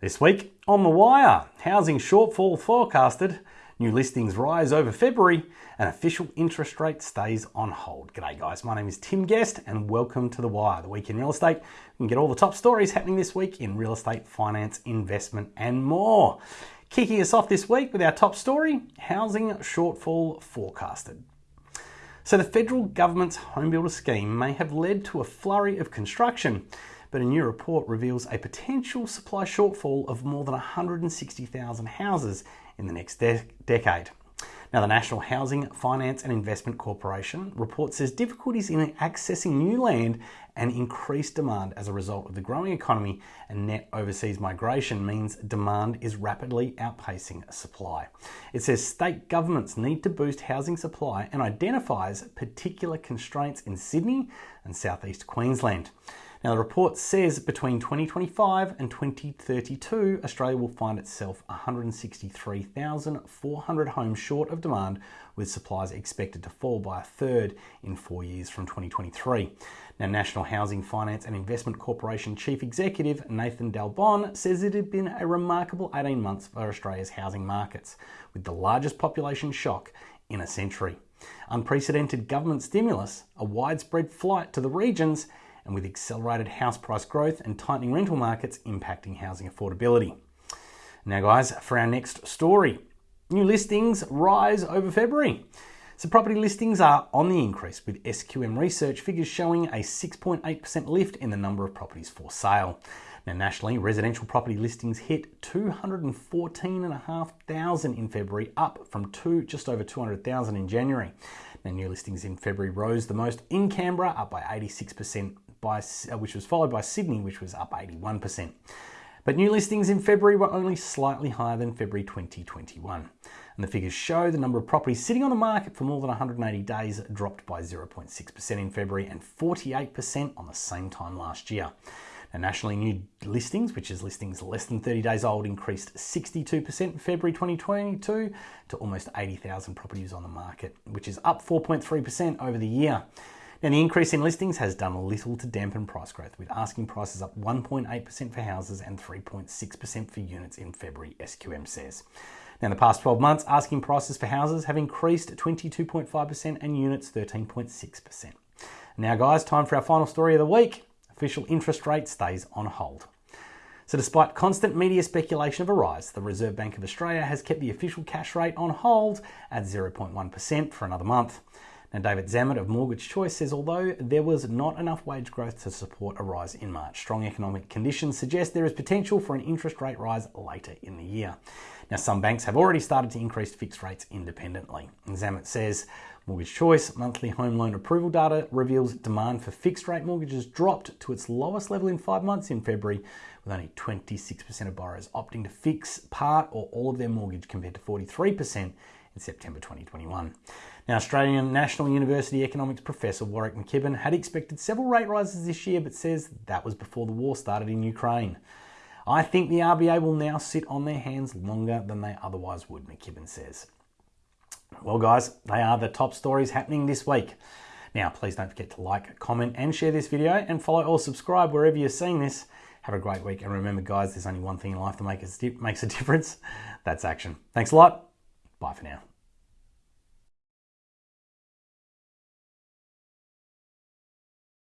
This week on The Wire, housing shortfall forecasted, new listings rise over February, and official interest rate stays on hold. G'day, guys. My name is Tim Guest, and welcome to The Wire, the week in real estate. You can get all the top stories happening this week in real estate, finance, investment, and more. Kicking us off this week with our top story housing shortfall forecasted. So, the federal government's home builder scheme may have led to a flurry of construction but a new report reveals a potential supply shortfall of more than 160,000 houses in the next de- decade. Now, the National Housing Finance and Investment Corporation report says difficulties in accessing new land and increased demand as a result of the growing economy and net overseas migration means demand is rapidly outpacing supply. It says state governments need to boost housing supply and identifies particular constraints in Sydney and southeast Queensland. Now, the report says between 2025 and 2032, Australia will find itself 163,400 homes short of demand, with supplies expected to fall by a third in four years from 2023. Now, National Housing Finance and Investment Corporation Chief Executive Nathan Dal Bon says it had been a remarkable 18 months for Australia's housing markets, with the largest population shock in a century. Unprecedented government stimulus, a widespread flight to the regions, and with accelerated house price growth and tightening rental markets impacting housing affordability. Now, guys, for our next story new listings rise over February. So, property listings are on the increase, with SQM research figures showing a 6.8% lift in the number of properties for sale. Now, nationally, residential property listings hit 214,500 in February, up from two, just over 200,000 in January. Now, new listings in February rose the most in Canberra, up by 86% by, uh, which was followed by Sydney, which was up 81%. But new listings in February were only slightly higher than February 2021. And the figures show the number of properties sitting on the market for more than 180 days dropped by 0.6% in February and 48% on the same time last year. Now, nationally, new listings, which is listings less than 30 days old, increased 62% in February 2022 to almost 80,000 properties on the market, which is up 4.3% over the year. Now, the increase in listings has done little to dampen price growth, with asking prices up 1.8% for houses and 3.6% for units in February, SQM says. Now, in the past 12 months, asking prices for houses have increased 22.5% and units 13.6%. Now, guys, time for our final story of the week. Official interest rate stays on hold. So, despite constant media speculation of a rise, the Reserve Bank of Australia has kept the official cash rate on hold at 0.1% for another month. Now, David Zammit of Mortgage Choice says although there was not enough wage growth to support a rise in March, strong economic conditions suggest there is potential for an interest rate rise later in the year. Now, some banks have already started to increase fixed rates independently. And Zammit says Mortgage Choice monthly home loan approval data reveals demand for fixed rate mortgages dropped to its lowest level in five months in February, with only 26% of borrowers opting to fix part or all of their mortgage compared to 43% in September 2021. Now, Australian National University economics professor Warwick McKibbin had expected several rate rises this year, but says that was before the war started in Ukraine. I think the RBA will now sit on their hands longer than they otherwise would, McKibbin says. Well, guys, they are the top stories happening this week. Now, please don't forget to like, comment, and share this video, and follow or subscribe wherever you're seeing this. Have a great week, and remember, guys, there's only one thing in life that makes a difference that's action. Thanks a lot. Bye for now.